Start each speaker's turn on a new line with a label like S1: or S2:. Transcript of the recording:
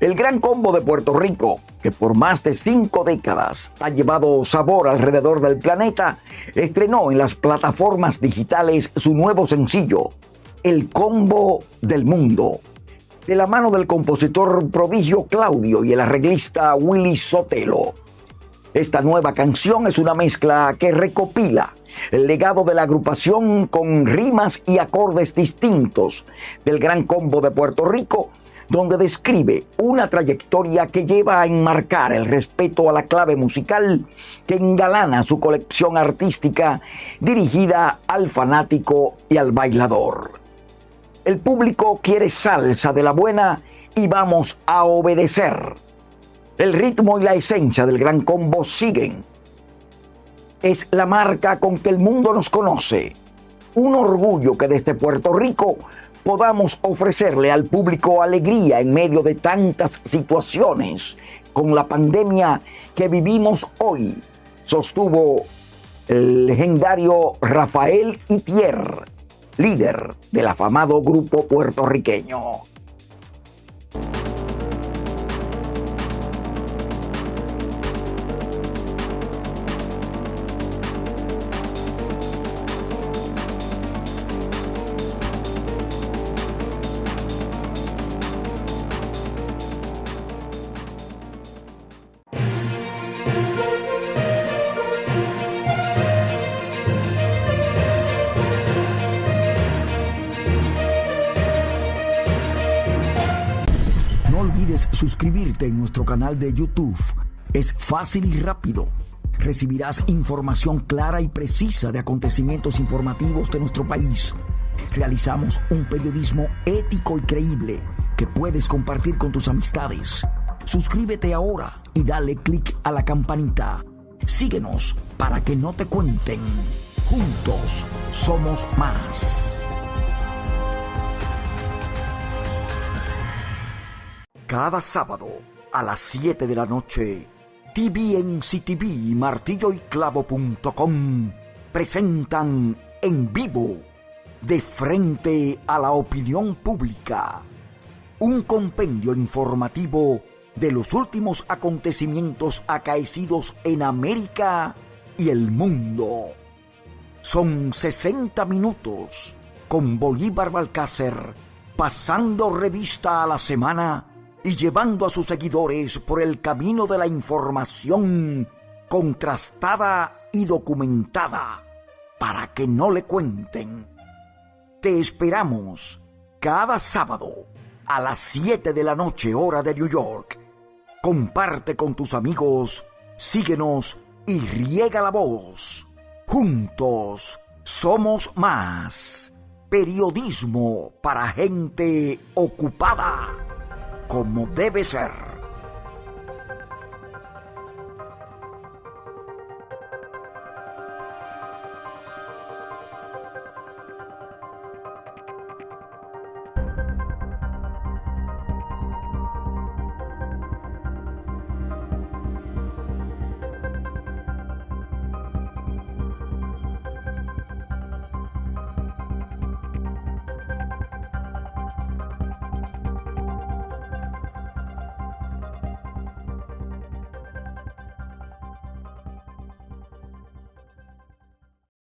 S1: El Gran Combo de Puerto Rico, que por más de cinco décadas ha llevado sabor alrededor del planeta, estrenó en las plataformas digitales su nuevo sencillo, El Combo del Mundo, de la mano del compositor prodigio Claudio y el arreglista Willy Sotelo. Esta nueva canción es una mezcla que recopila el legado de la agrupación con rimas y acordes distintos del Gran Combo de Puerto Rico donde describe una trayectoria que lleva a enmarcar el respeto a la clave musical que engalana su colección artística dirigida al fanático y al bailador. El público quiere salsa de la buena y vamos a obedecer. El ritmo y la esencia del gran combo siguen. Es la marca con que el mundo nos conoce. Un orgullo que desde Puerto Rico podamos ofrecerle al público alegría en medio de tantas situaciones con la pandemia que vivimos hoy, sostuvo el legendario Rafael Itier, líder del afamado grupo puertorriqueño. Suscribirte en nuestro canal de YouTube. Es fácil y rápido. Recibirás información clara y precisa de acontecimientos informativos de nuestro país. Realizamos un periodismo ético y creíble que puedes compartir con tus amistades. Suscríbete ahora y dale click a la campanita. Síguenos para que no te cuenten. Juntos somos más. Cada sábado a las 7 de la noche, TVNCTV y martilloyclavo.com presentan en vivo, de frente a la opinión pública, un compendio informativo de los últimos acontecimientos acaecidos en América y el mundo. Son 60 minutos con Bolívar Balcácer pasando revista a la semana y llevando a sus seguidores por el camino de la información contrastada y documentada para que no le cuenten. Te esperamos cada sábado a las 7 de la noche hora de New York. Comparte con tus amigos, síguenos y riega la voz. Juntos somos más. Periodismo para gente ocupada como debe ser.